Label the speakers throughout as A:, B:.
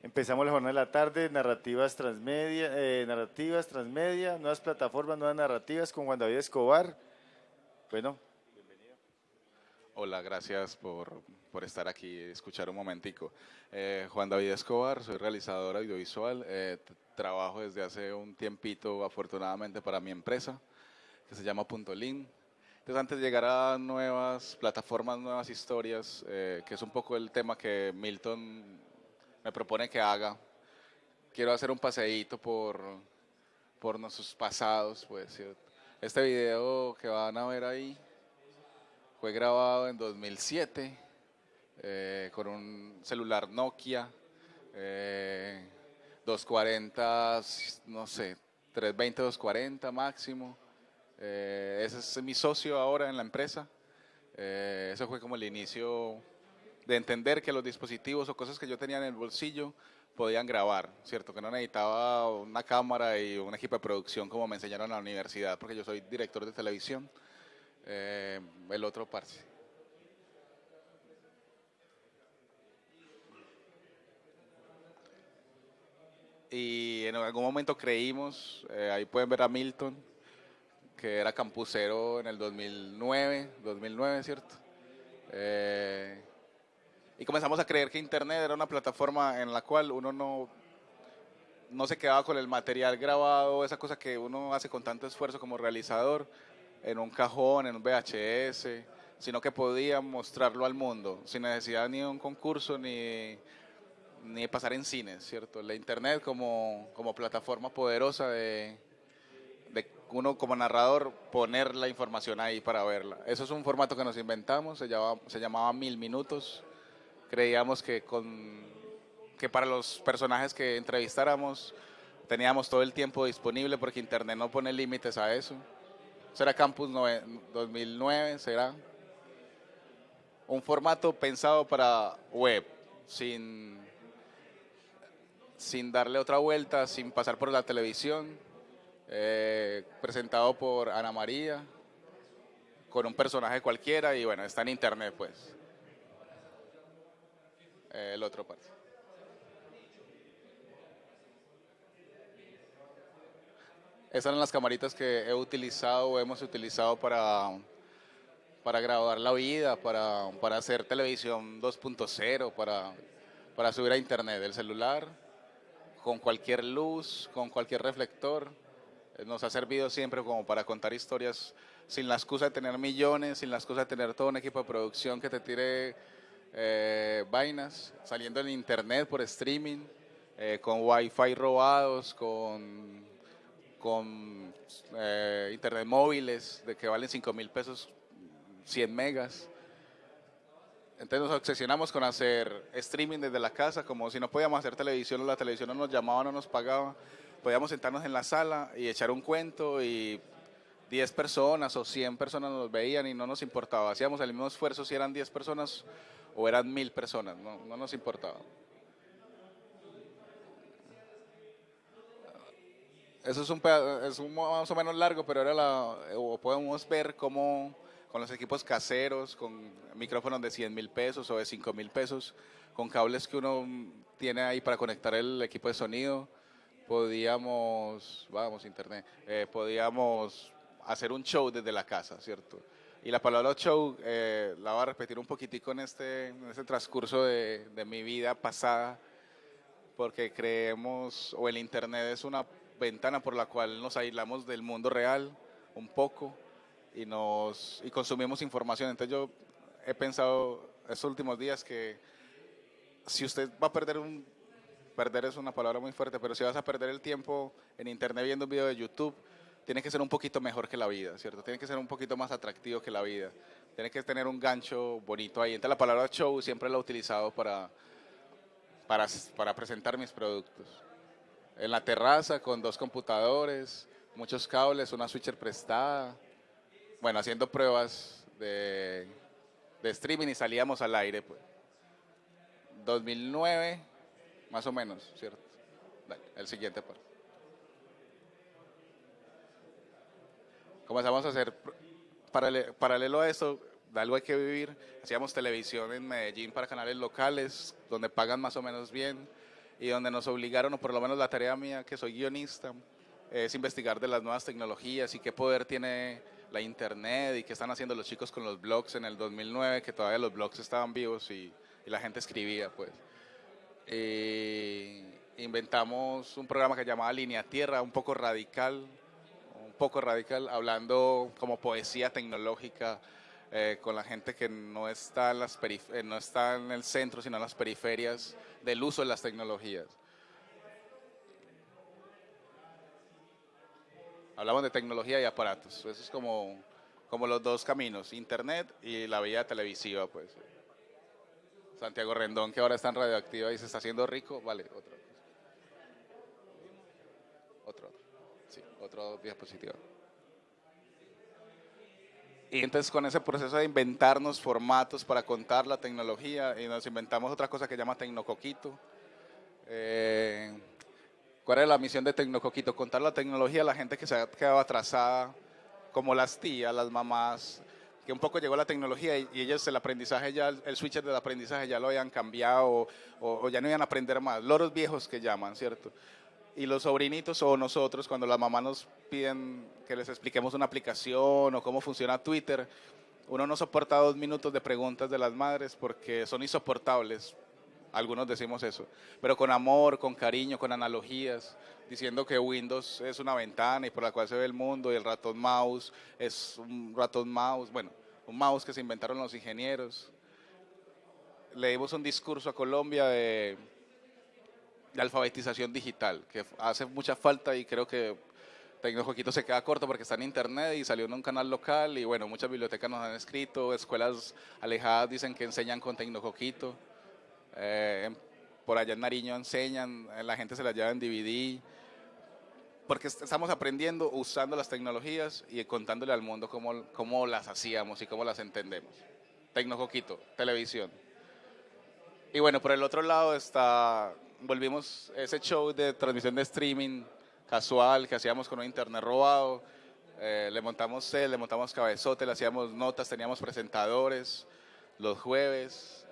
A: Empezamos la jornada de la tarde, narrativas transmedia, eh, narrativas transmedia, nuevas plataformas, nuevas narrativas con Juan David Escobar. Bueno, bienvenido.
B: Hola, gracias por, por estar aquí, escuchar un momentico. Eh, Juan David Escobar, soy realizador audiovisual, eh, trabajo desde hace un tiempito afortunadamente para mi empresa que se llama Punto Link. Entonces antes de llegar a nuevas plataformas, nuevas historias, que es un poco el tema que Milton me propone que haga. Quiero hacer un paseíto por, por nuestros pasados, pues. Este video que van a ver ahí fue grabado en 2007 eh, con un celular Nokia 240, eh, no sé, 320, 240 máximo. Eh, ese es mi socio ahora en la empresa. eso fue como el inicio de entender que los dispositivos o cosas que yo tenía en el bolsillo podían grabar, ¿cierto? Que no necesitaba una cámara y un equipo de producción como me enseñaron en la universidad, porque yo soy director de televisión. Eh, el otro parce. Y en algún momento creímos, eh, ahí pueden ver a Milton, que era campusero en el 2009, 2009, ¿cierto? Eh, y comenzamos a creer que Internet era una plataforma en la cual uno no, no se quedaba con el material grabado, esa cosa que uno hace con tanto esfuerzo como realizador, en un cajón, en un VHS, sino que podía mostrarlo al mundo, sin necesidad ni de un concurso ni, ni de pasar en cines, ¿cierto? La Internet como, como plataforma poderosa de, de uno como narrador poner la información ahí para verla. Eso es un formato que nos inventamos, se llamaba, se llamaba Mil Minutos, creíamos que, con, que para los personajes que entrevistáramos teníamos todo el tiempo disponible porque Internet no pone límites a eso. Será Campus 2009, será un formato pensado para web, sin, sin darle otra vuelta, sin pasar por la televisión, eh, presentado por Ana María, con un personaje cualquiera y bueno, está en internet pues. Eh, el otro parte. Esas eran las camaritas que he utilizado o hemos utilizado para, para grabar la vida, para, para hacer televisión 2.0, para, para subir a internet el celular, con cualquier luz, con cualquier reflector. Eh, nos ha servido siempre como para contar historias sin la excusa de tener millones, sin la excusa de tener todo un equipo de producción que te tire eh, vainas, saliendo en internet por streaming, eh, con wifi robados, con, con eh, internet móviles de que valen 5 mil pesos 100 megas. Entonces nos obsesionamos con hacer streaming desde la casa, como si no podíamos hacer televisión, la televisión no nos llamaba, no nos pagaba. Podíamos sentarnos en la sala y echar un cuento y 10 personas o 100 personas nos veían y no nos importaba. Hacíamos el mismo esfuerzo si eran 10 personas o eran mil personas, no, no nos importaba. Eso es un, es un más o menos largo, pero ahora la, podemos ver cómo con los equipos caseros, con micrófonos de 100 mil pesos o de 5 mil pesos, con cables que uno tiene ahí para conectar el equipo de sonido, podíamos, internet, eh, podíamos hacer un show desde la casa, ¿cierto? Y la palabra show eh, la voy a repetir un poquitico en este, en este transcurso de, de, mi vida pasada, porque creemos, o el Internet es una ventana por la cual nos aislamos del mundo real un poco y, nos, y consumimos información. Entonces yo he pensado estos últimos días que si usted va a perder un, perder es una palabra muy fuerte, pero si vas a perder el tiempo en Internet viendo un video de YouTube, tiene que ser un poquito mejor que la vida, ¿cierto? Tiene que ser un poquito más atractivo que la vida. Tiene que tener un gancho bonito ahí. Entonces la palabra show siempre la he utilizado para, para, para presentar mis productos. En la terraza con dos computadores, muchos cables, una switcher prestada. Bueno, haciendo pruebas de, de streaming y salíamos al aire. Pues. 2009, más o menos, ¿cierto? el siguiente parte. Comenzamos a hacer, paralelo a eso, de algo hay que vivir, hacíamos televisión en Medellín para canales locales, donde pagan más o menos bien, y donde nos obligaron, o por lo menos la tarea mía, que soy guionista, es investigar de las nuevas tecnologías y qué poder tiene la internet y qué están haciendo los chicos con los blogs en el 2009, que todavía los blogs estaban vivos y, la gente escribía, pues. inventamos un programa que llamaba Línea Tierra, un poco radical, poco radical, hablando como poesía tecnológica eh, con la gente que no está, en las eh, no está en el centro, sino en las periferias del uso de las tecnologías. Hablamos de tecnología y aparatos. Eso es como, como los dos caminos, Internet y la vía televisiva. pues. Santiago Rendón, que ahora está en Radioactiva y se está haciendo rico. Vale, otro. Sí, otro diapositiva. Y entonces con ese proceso de inventarnos formatos para contar la tecnología, y nos inventamos otra cosa que se llama Tecnocoquito. Eh, ¿Cuál es la misión de Tecnocoquito? Contar la tecnología a la gente que se ha quedado atrasada, como las tías, las mamás, que un poco llegó la tecnología y, ellos el aprendizaje ya, el switcher del aprendizaje ya lo habían cambiado o, ya no iban a aprender más. Loros viejos que llaman, ¿cierto? Y los sobrinitos o nosotros, cuando las mamás nos piden que les expliquemos una aplicación o cómo funciona Twitter, uno no soporta dos minutos de preguntas de las madres porque son insoportables algunos decimos eso, pero con amor, con cariño, con analogías, diciendo que Windows es una ventana y por la cual se ve el mundo y el ratón mouse es un ratón mouse, bueno, un mouse que se inventaron los ingenieros. Le dimos un discurso a Colombia de, de alfabetización digital, que hace mucha falta y creo que Tecnojoquito se queda corto porque está en internet y salió en un canal local y bueno, muchas bibliotecas nos han escrito, escuelas alejadas dicen que enseñan con Tecnojoquito. Eh, por allá en Nariño enseñan, eh, la gente se las lleva en DVD, porque estamos aprendiendo usando las tecnologías y contándole al mundo cómo, cómo las hacíamos y cómo las entendemos. Tecnojoquito, televisión. Y bueno, por el otro lado está, volvimos ese show de transmisión de streaming casual que hacíamos con un internet robado. Eh, le montamos cel, le montamos cabezote, le hacíamos notas, teníamos presentadores los jueves,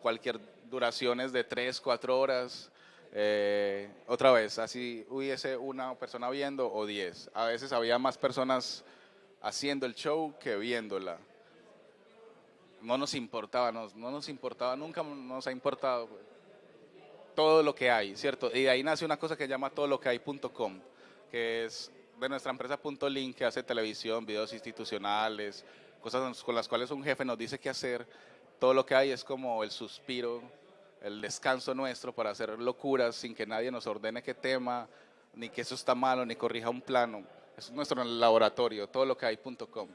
B: cualquier duraciones de 3, 4 horas. Eh, otra vez, así hubiese una persona viendo o 10. A veces había más personas haciendo el show que viéndola. No nos importaba, no, nos importaba, nunca nos ha importado pues, todo lo que hay, ¿cierto? Y de ahí nace una cosa que llama todo lo que hay.com, que es de nuestra empresa .link que hace televisión, videos institucionales, cosas con las cuales un jefe nos dice qué hacer. Todo lo que hay es como el suspiro el descanso nuestro para hacer locuras sin que nadie nos ordene qué tema, ni que eso está malo, ni corrija un plano. Es nuestro laboratorio, todo lo que hay.com.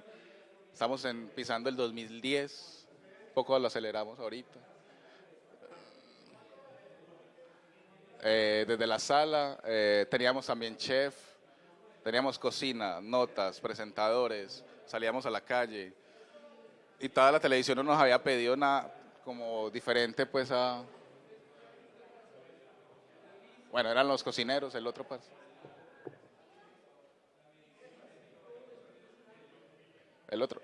B: Estamos en, pisando el 2010, poco lo aceleramos ahorita. Eh, desde la sala eh, teníamos también chef, teníamos cocina, notas, presentadores, salíamos a la calle y toda la televisión no nos había pedido nada como diferente pues a, bueno, eran los cocineros, el otro paso. El otro.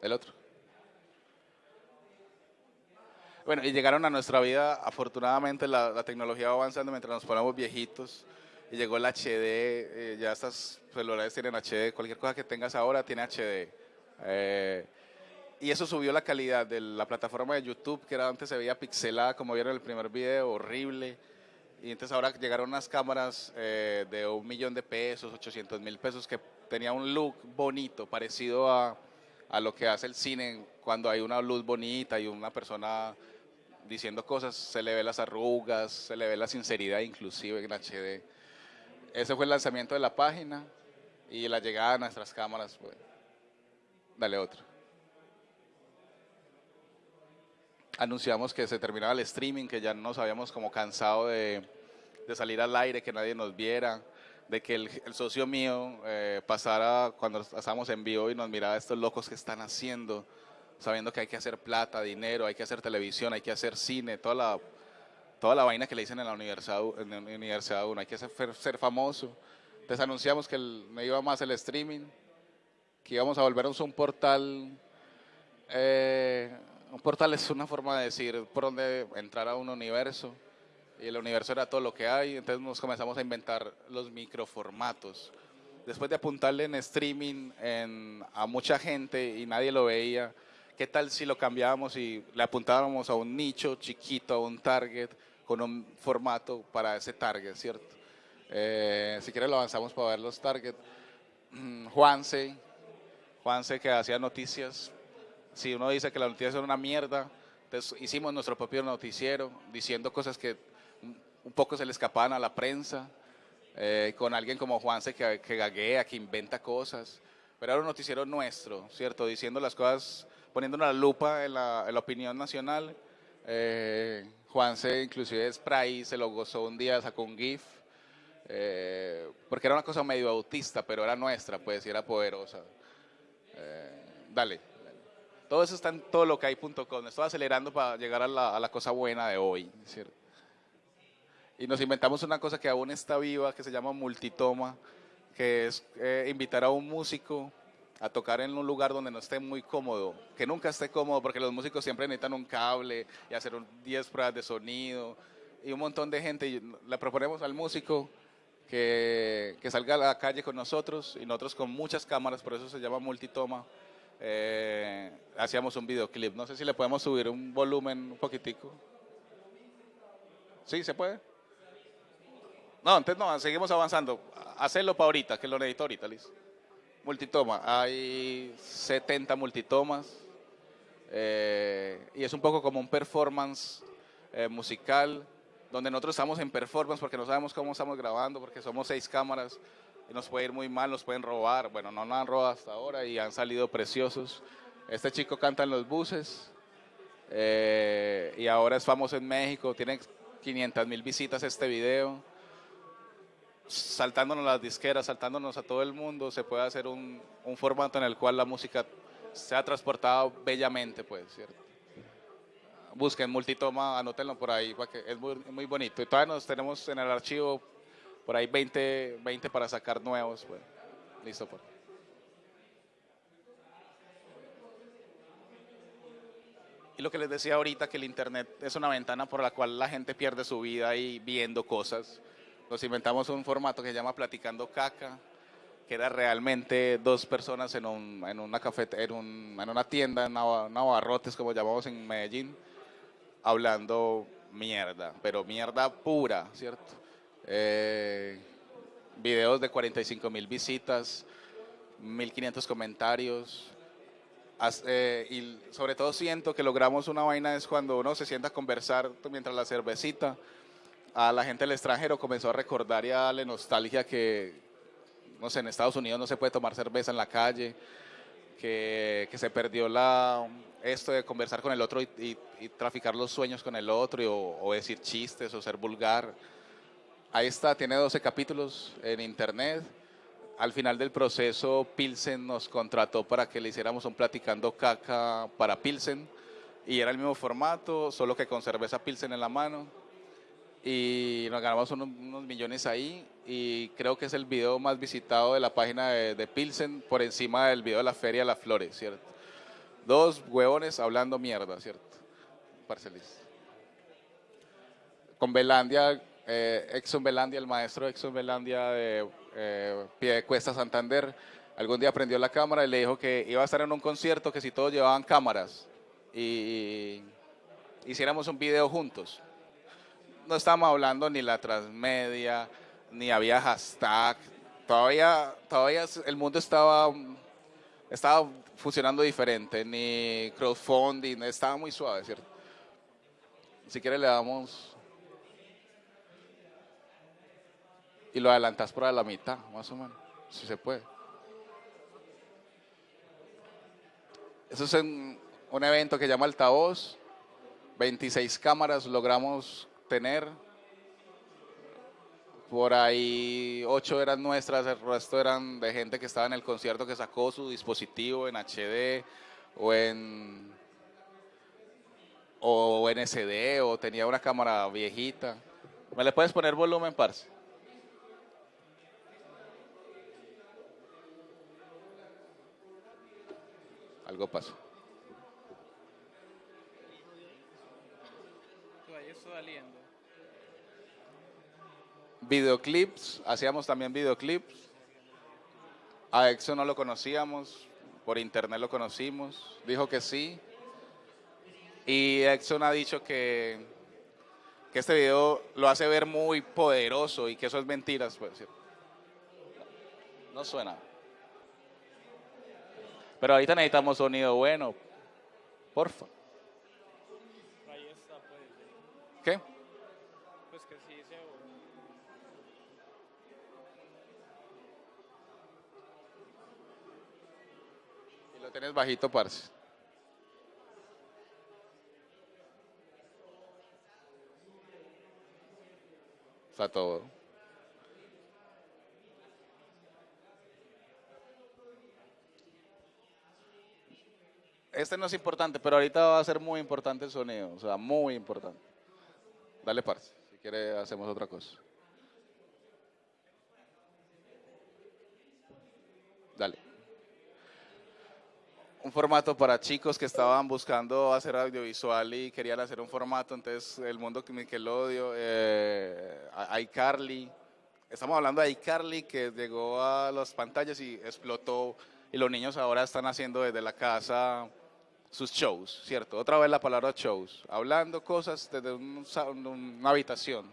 B: El otro. Bueno, y llegaron a nuestra vida, afortunadamente la, tecnología va avanzando mientras nos ponemos viejitos. Y llegó el HD, eh, ya estas celulares tienen HD, cualquier cosa que tengas ahora tiene HD. Eh, y eso subió la calidad de la plataforma de YouTube, que era antes se veía pixelada, como vieron en el primer video, horrible. Y entonces ahora llegaron unas cámaras eh, de un millón de pesos, 800 mil pesos, que tenía un look bonito, parecido a, a lo que hace el cine cuando hay una luz bonita y una persona diciendo cosas, se le ve las arrugas, se le ve la sinceridad inclusive en HD. Ese fue el lanzamiento de la página y la llegada a nuestras cámaras. Dale otro. anunciamos que se terminaba el streaming, que ya nos habíamos como cansado de, salir al aire, que nadie nos viera, de que el, socio mío eh, pasara cuando estábamos en vivo y nos miraba estos locos que están haciendo, sabiendo que hay que hacer plata, dinero, hay que hacer televisión, hay que hacer cine, toda la, toda la vaina que le dicen en la universidad, en la universidad uno, hay que ser, ser famoso. Entonces anunciamos que no iba más el streaming, que íbamos a volvernos un portal eh, un portal es una forma de decir por dónde entrar a un universo. Y el universo era todo lo que hay, entonces nos comenzamos a inventar los microformatos. Después de apuntarle en streaming a mucha gente y nadie lo veía, ¿qué tal si lo cambiábamos y le apuntábamos a un nicho chiquito, a un target, con un formato para ese target, ¿cierto? Eh, si quieres lo avanzamos para ver los targets. Mm, Juanse, Juanse que hacía noticias si uno dice que la noticia es una mierda, entonces hicimos nuestro propio noticiero diciendo cosas que un poco se le escapaban a la prensa, eh, con alguien como Juanse que, que gaguea, que inventa cosas, pero era un noticiero nuestro, ¿cierto? Diciendo las cosas, poniendo una lupa en la, opinión nacional. Eh, Juanse inclusive es Spray, se lo gozó un día, sacó un GIF, eh, porque era una cosa medio autista, pero era nuestra, pues, y era poderosa. dale. Todo eso está en todo lo que hay.com. Estoy acelerando para llegar a la, cosa buena de hoy. Y nos inventamos una cosa que aún está viva, que se llama multitoma, que es eh, invitar a un músico a tocar en un lugar donde no esté muy cómodo, que nunca esté cómodo, porque los músicos siempre necesitan un cable y hacer 10 pruebas de sonido y un montón de gente. Y le proponemos al músico que, que salga a la calle con nosotros y nosotros con muchas cámaras, por eso se llama multitoma eh, hacíamos un videoclip. No sé si le podemos subir un volumen un poquitico. ¿Sí? ¿Se puede? No, entonces no, seguimos avanzando. Hacerlo para ahorita, que lo necesito ahorita, listo. Multitoma. Hay 70 multitomas. Eh, y es un poco como un performance eh, musical, donde nosotros estamos en performance porque no sabemos cómo estamos grabando, porque somos seis cámaras nos puede ir muy mal, nos pueden robar. Bueno, no nos han robado hasta ahora y han salido preciosos. Este chico canta en los buses eh, y ahora es famoso en México, tiene 500 mil visitas este video. Saltándonos las disqueras, saltándonos a todo el mundo, se puede hacer un, formato en el cual la música sea transportada bellamente, pues, ¿cierto? Busquen multitoma, anótenlo por ahí, porque es muy, bonito. Y todavía nos tenemos en el archivo por ahí 20, 20 para sacar nuevos. Pues. Listo, pues. Y lo que les decía ahorita, que el Internet es una ventana por la cual la gente pierde su vida ahí viendo cosas. Nos inventamos un formato que se llama Platicando Caca, que era realmente dos personas en, un, en una cafete, en, un, en una tienda, en Navarrotes, como llamamos en Medellín, hablando mierda, pero mierda pura, ¿cierto? eh, videos de 45 mil visitas, 1500 comentarios. Eh, y sobre todo siento que logramos una vaina es cuando uno se sienta a conversar mientras la cervecita. A la gente del extranjero comenzó a recordar y a darle nostalgia que, no sé, en Estados Unidos no se puede tomar cerveza en la calle, que, que se perdió la, esto de conversar con el otro y, traficar los sueños con el otro o, o decir chistes o ser vulgar. Ahí está, tiene 12 capítulos en internet. Al final del proceso, Pilsen nos contrató para que le hiciéramos un platicando caca para Pilsen. Y era el mismo formato, solo que con cerveza Pilsen en la mano. Y nos ganamos unos, millones ahí. Y creo que es el video más visitado de la página de, Pilsen por encima del video de la Feria de las Flores, ¿cierto? Dos huevones hablando mierda, ¿cierto? Parcelis. Con Belandia eh, Exxon Belandia, el maestro Exxon Belandia de eh, Cuesta Santander, algún día prendió la cámara y le dijo que iba a estar en un concierto que si todos llevaban cámaras y hiciéramos un video juntos. No estábamos hablando ni la transmedia, ni había hashtag, todavía, todavía el mundo estaba, estaba funcionando diferente, ni crowdfunding, estaba muy suave, ¿cierto? Si quiere le damos y lo adelantas por la mitad, más o menos, si se puede. Eso es un, evento que llama Altavoz, 26 cámaras logramos tener, por ahí 8 eran nuestras, el resto eran de gente que estaba en el concierto que sacó su dispositivo en HD o en o en SD o tenía una cámara viejita. ¿Me le puedes poner volumen, parce? Algo pasó.
C: está saliendo.
B: Videoclips, hacíamos también videoclips. A Exo no lo conocíamos, por internet lo conocimos, dijo que sí. Y Exxon ha dicho que, que este video lo hace ver muy poderoso y que eso es mentiras. Pues, no suena. Pero ahorita necesitamos sonido bueno. Porfa.
C: Pues.
B: ¿Qué?
C: Pues que sí se
B: tienes bajito, parce. Está todo. Este no es importante, pero ahorita va a ser muy importante el sonido, o sea, muy importante. Dale, parce, si quiere hacemos otra cosa. Dale. Un formato para chicos que estaban buscando hacer audiovisual y querían hacer un formato, entonces el mundo que Nickelodeon, eh, iCarly, estamos hablando de iCarly que llegó a las pantallas y explotó y los niños ahora están haciendo desde la casa sus shows, ¿cierto? Otra vez la palabra shows, hablando cosas desde un una habitación.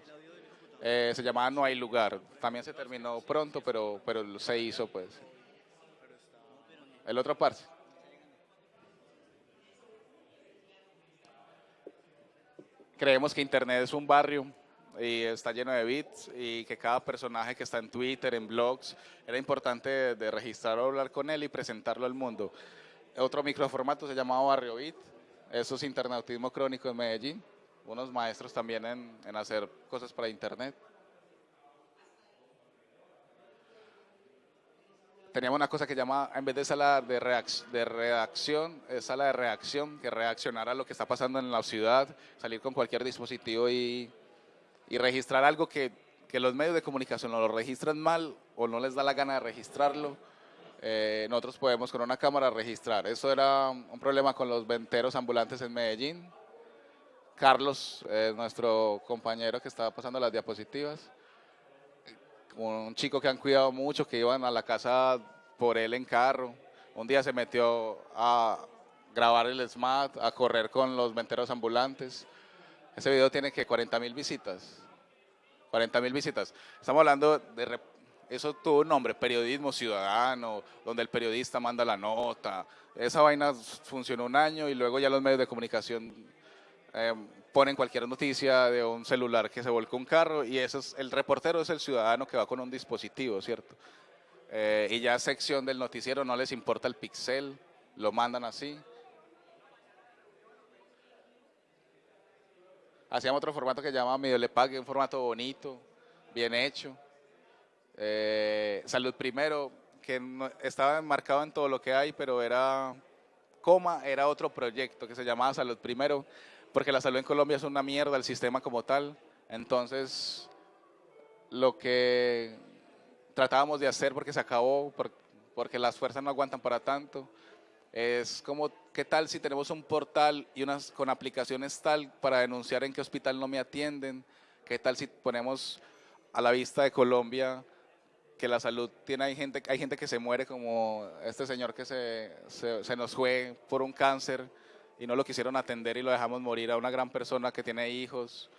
B: Eh, se llamaba No hay lugar. También se terminó pronto, pero, pero se hizo pues. El otro parte. Creemos que Internet es un barrio y está lleno de bits y que cada personaje que está en Twitter, en blogs, era importante de, de registrarlo, hablar con él y presentarlo al mundo. Otro microformato se llamaba Barrio Beat, eso es internautismo crónico en Medellín, unos maestros también en hacer cosas para Internet. Teníamos una cosa que llama, en vez de sala de, reac- de redacción, es sala de reacción, que reaccionara a lo que está pasando en la ciudad, salir con cualquier dispositivo y, y registrar algo que, que los medios de comunicación no lo registran mal o no les da la gana de registrarlo. eh, nosotros podemos con una cámara registrar. Eso era un problema con los venteros ambulantes en Medellín. Carlos, eh, nuestro compañero que estaba pasando las diapositivas, un chico que han cuidado mucho, que iban a la casa por él en carro. Un día se metió a grabar el SMAT, a correr con los venteros ambulantes. Ese video tiene que 40 mil visitas. 40 mil visitas. Estamos hablando de... Eso tuvo un nombre, periodismo ciudadano, donde el periodista manda la nota. Esa vaina funcionó un año y luego ya los medios de comunicación eh, ponen cualquier noticia de un celular que se volcó un carro y eso es, el reportero es el ciudadano que va con un dispositivo, ¿cierto? Eh, y ya sección del noticiero no les importa el pixel, lo mandan así. Hacíamos otro formato que se llama Medio Le Pague, un formato bonito, bien hecho. Eh, Salud Primero, que no- estaba enmarcado en todo lo que hay, pero era, coma, era otro proyecto que se llamaba Salud Primero, porque la salud en Colombia es una mierda, el sistema como tal. Entonces, lo que tratábamos de hacer, porque se acabó, por- porque las fuerzas no aguantan para tanto, es como, ¿qué tal si tenemos un portal y unas con aplicaciones tal para denunciar en qué hospital no me atienden? ¿Qué tal si ponemos a la vista de Colombia que la salud tiene, hay gente, hay gente que se muere como este señor que se, se, se nos fue por un cáncer y no lo quisieron atender y lo dejamos morir a una gran persona que tiene hijos.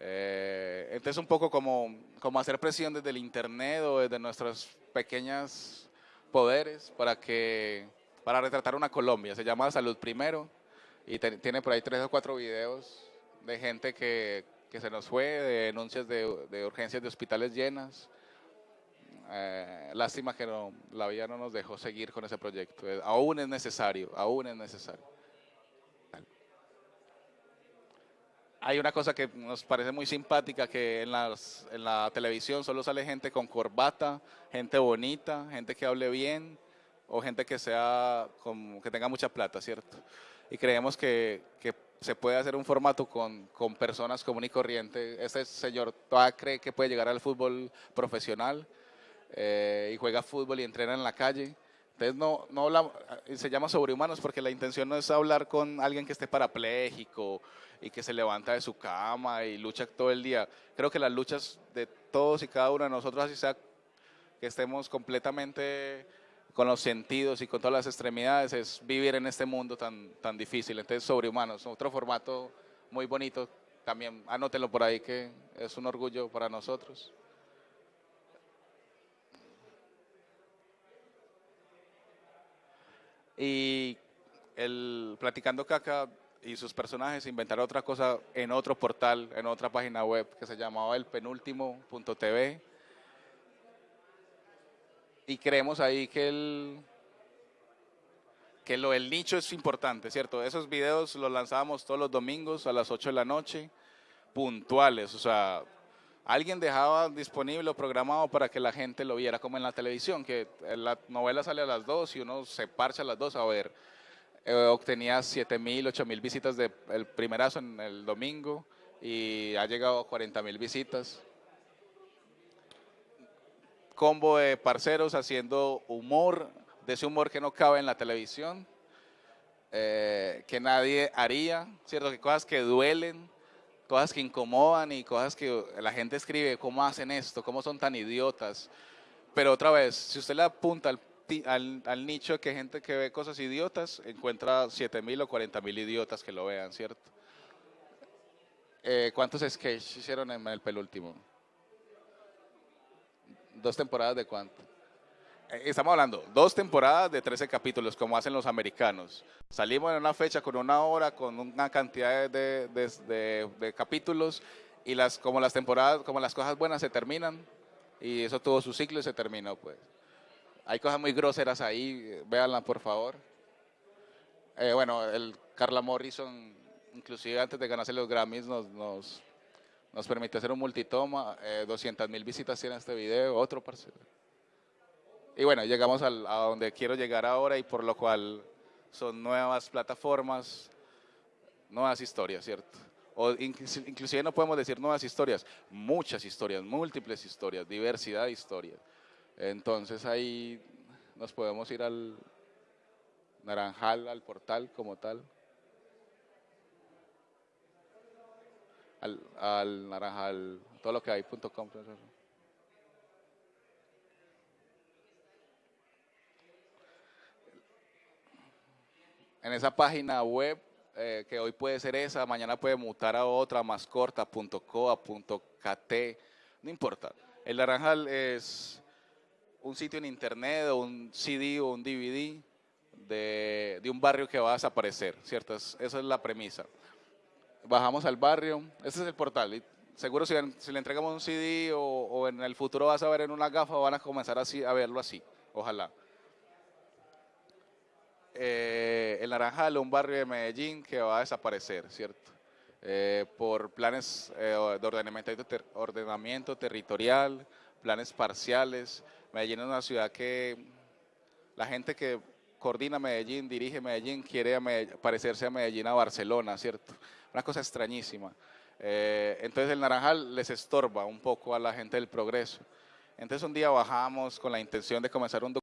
B: Eh, entonces un poco como, como hacer presión desde el internet o desde nuestros pequeños poderes para que para retratar una Colombia. Se llama Salud Primero y te- tiene por ahí tres o cuatro videos de gente que, que se nos fue, de denuncias de, de urgencias de hospitales llenas. Eh, lástima que no- la vida no nos dejó seguir con ese proyecto. Eh, aún es necesario, aún es necesario. Hay una cosa que nos parece muy simpática, que en, la televisión solo sale gente con corbata, gente bonita, gente que hable bien o gente que, sea que tenga mucha plata, ¿cierto? Y creemos que, se puede hacer un formato con, con personas común y corriente. Este señor todavía cree que puede llegar al fútbol profesional eh, y juega fútbol y entrena en la calle. Entonces no, no eh, se llama sobrehumanos porque la intención no es hablar con alguien que esté parapléjico y que se levanta de su cama y lucha todo el día. Creo que las luchas de todos y cada uno de nosotros, así sea que estemos completamente con los sentidos y con todas las extremidades, es vivir en este mundo tan, tan difícil. Entonces, sobrehumanos, otro formato muy bonito, también anótenlo por ahí que es un orgullo para nosotros. Y el Platicando Caca y sus personajes inventaron otra cosa en otro portal, en otra página web que se llamaba el penúltimo.tv. Y creemos ahí que el, que lo del nicho es importante, ¿cierto? Esos videos los lanzábamos todos los domingos a las 8 de la noche, puntuales, o sea, alguien dejaba disponible o programado para que la gente lo viera como en la televisión, que la novela sale a las 2 y uno se parcha a las 2 a ver. Eh, obtenía 7 mil, 8 mil visitas del el primerazo en el domingo y ha llegado a 40 mil visitas. Combo de parceros haciendo humor, de ese humor que no cabe en la televisión, eh, que nadie haría, ¿cierto? Que cosas que duelen, cosas que incomodan y cosas que la gente escribe, ¿cómo hacen esto? ¿Cómo son tan idiotas? Pero otra vez, si usted le apunta al, al, nicho que gente que ve cosas idiotas, encuentra 7 mil o 40 mil idiotas que lo vean, ¿cierto? Eh, ¿Cuántos sketches hicieron en el penúltimo? ¿Dos temporadas de cuánto? Eh, estamos hablando, dos temporadas de 13 capítulos, como hacen los americanos. Salimos en una fecha con una hora, con una cantidad de, de, capítulos, y las, como las temporadas, como las cosas buenas se terminan, y eso tuvo su ciclo y se terminó, pues. Hay cosas muy groseras ahí, véanla por favor. Eh, bueno, el Carla Morrison, inclusive antes de ganarse los Grammys, nos, nos, nos permitió hacer un multitoma, eh, 200 mil visitas tiene este video, otro parcero. Y bueno, llegamos a donde quiero llegar ahora y por lo cual son nuevas plataformas, nuevas historias, ¿cierto? O inclusive no podemos decir nuevas historias, muchas historias, múltiples historias, diversidad de historias. Entonces ahí nos podemos ir al Naranjal, al portal como tal. Al, al Naranjal, todo lo que hay.com. en esa página web, eh, que hoy puede ser esa, mañana puede mutar a otra, más corta, no importa. El Naranjal es un sitio en internet o un CD o un DVD de, un barrio que va a desaparecer, ¿cierto? esa es la premisa. Bajamos al barrio, ese es el portal. Seguro si, si le entregamos un CD o, o, en el futuro vas a ver en una gafa, van a comenzar así, a verlo así, ojalá eh, el Naranjal, un barrio de Medellín que va a desaparecer, ¿cierto? Eh, por planes eh, de ordenamiento, territorial, planes parciales. Medellín es una ciudad que la gente que coordina Medellín, dirige Medellín, quiere parecerse a Medellín a Barcelona, ¿cierto? Una cosa extrañísima. Entonces el Naranjal les estorba un poco a la gente del progreso. Entonces un día bajamos con la intención de comenzar un